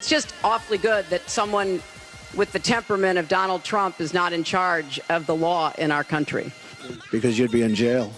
It's just awfully good that someone with the temperament of Donald Trump is not in charge of the law in our country. Because you'd be in jail.